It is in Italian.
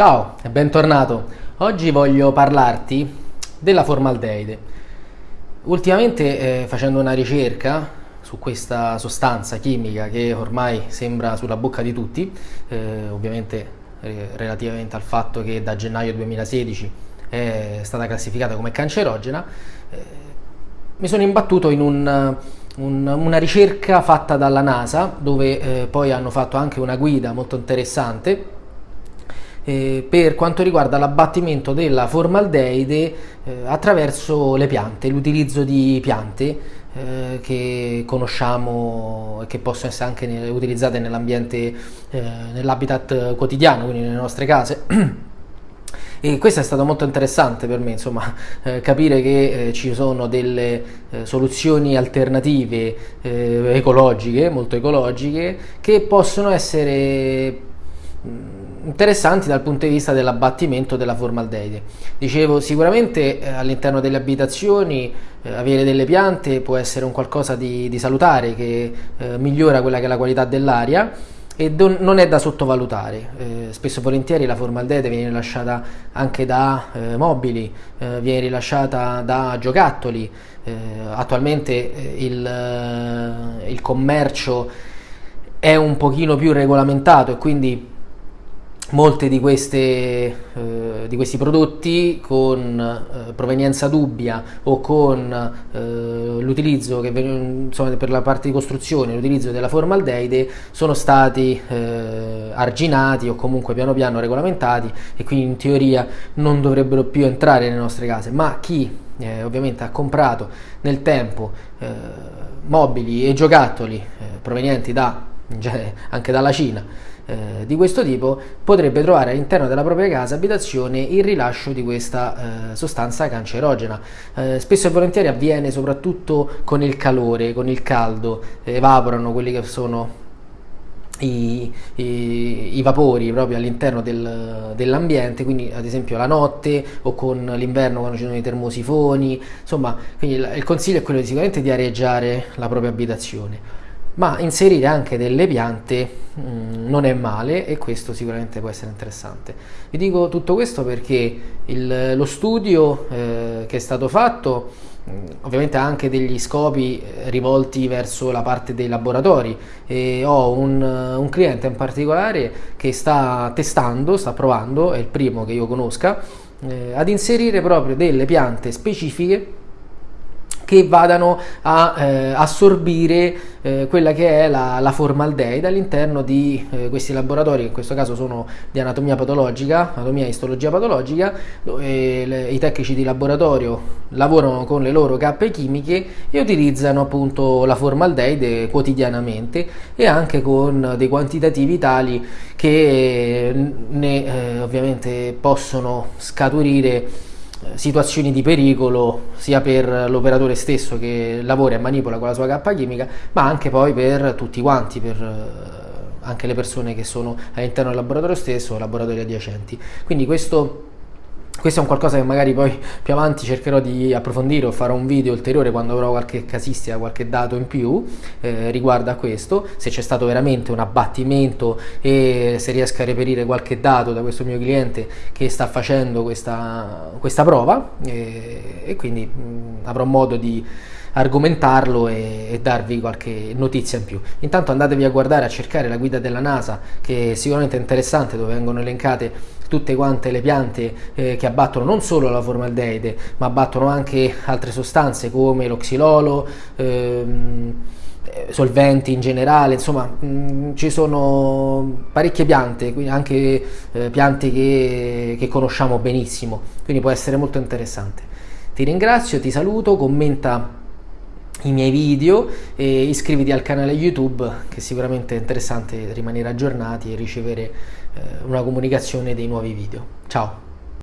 Ciao e bentornato. Oggi voglio parlarti della formaldeide. Ultimamente eh, facendo una ricerca su questa sostanza chimica che ormai sembra sulla bocca di tutti, eh, ovviamente eh, relativamente al fatto che da gennaio 2016 è stata classificata come cancerogena, eh, mi sono imbattuto in un, un, una ricerca fatta dalla NASA dove eh, poi hanno fatto anche una guida molto interessante eh, per quanto riguarda l'abbattimento della formaldeide eh, attraverso le piante, l'utilizzo di piante eh, che conosciamo e che possono essere anche utilizzate nell'ambiente, eh, nell'habitat quotidiano, quindi nelle nostre case. E questo è stato molto interessante per me, insomma, eh, capire che eh, ci sono delle eh, soluzioni alternative eh, ecologiche, molto ecologiche, che possono essere interessanti dal punto di vista dell'abbattimento della formaldeide. Dicevo, sicuramente eh, all'interno delle abitazioni eh, avere delle piante può essere un qualcosa di, di salutare che eh, migliora quella che è la qualità dell'aria e don, non è da sottovalutare. Eh, spesso e volentieri la formaldeide viene rilasciata anche da eh, mobili, viene rilasciata da giocattoli. attualmente il, il commercio è un pochino più regolamentato e quindi molti di, eh, di, questi prodotti con eh, provenienza dubbia o con eh, l'utilizzo per la parte di costruzione l'utilizzo della formaldeide sono stati eh, arginati o comunque piano piano regolamentati e quindi in teoria non dovrebbero più entrare nelle nostre case. Ma chi eh, ovviamente ha comprato nel tempo eh, mobili e giocattoli provenienti da, anche dalla Cina eh, di questo tipo potrebbe trovare all'interno della propria casa abitazione il rilascio di questa eh, sostanza cancerogena. Eh, spesso e volentieri avviene soprattutto con il calore, con il caldo, evaporano quelli che sono i, i, i, vapori proprio all'interno del, dell'ambiente, quindi ad esempio la notte o con l'inverno quando ci sono i termosifoni, insomma, quindi il, il consiglio è quello di, sicuramente di areggiare la propria abitazione ma inserire anche delle piante mm, non è male e questo sicuramente può essere interessante. Vi dico tutto questo perché il, lo studio eh, che è stato fatto mm, ovviamente ha anche degli scopi eh, rivolti verso la parte dei laboratori e ho un, un cliente in particolare che sta testando, sta provando, è il primo che io conosca, eh, ad inserire proprio delle piante specifiche che vadano a eh, assorbire eh, quella che è la, la formaldeide all'interno di eh, questi laboratori, che in questo caso sono di anatomia patologica, anatomia e istologia patologica, le, i tecnici di laboratorio lavorano con le loro cappe chimiche e utilizzano appunto la formaldeide quotidianamente e anche con dei quantitativi tali che ne eh, ovviamente possono scaturire situazioni di pericolo sia per l'operatore stesso che lavora e manipola con la sua cappa chimica, ma anche poi per tutti quanti, per eh, anche le persone che sono all'interno del laboratorio stesso o laboratori adiacenti. Quindi questo questo è un qualcosa che magari poi più avanti cercherò di approfondire o farò un video ulteriore quando avrò qualche casistica, qualche dato in più eh, riguardo a questo, se c'è stato veramente un abbattimento e se riesco a reperire qualche dato da questo mio cliente che sta facendo questa, questa prova e, e quindi mh, avrò modo di argomentarlo e, e, darvi qualche notizia in più. Intanto andatevi a guardare, a cercare la guida della NASA che è sicuramente interessante dove vengono elencate tutte quante le piante eh, che abbattono non solo la formaldeide ma abbattono anche altre sostanze come l'oxilolo, ehm, eh, solventi in generale, insomma mh, mm, ci sono parecchie piante, anche eh, piante che, che conosciamo benissimo, quindi può essere molto interessante. Ti ringrazio, ti saluto, commenta i miei video e iscriviti al canale YouTube che sicuramente è interessante rimanere aggiornati e ricevere eh, una comunicazione dei nuovi video. Ciao!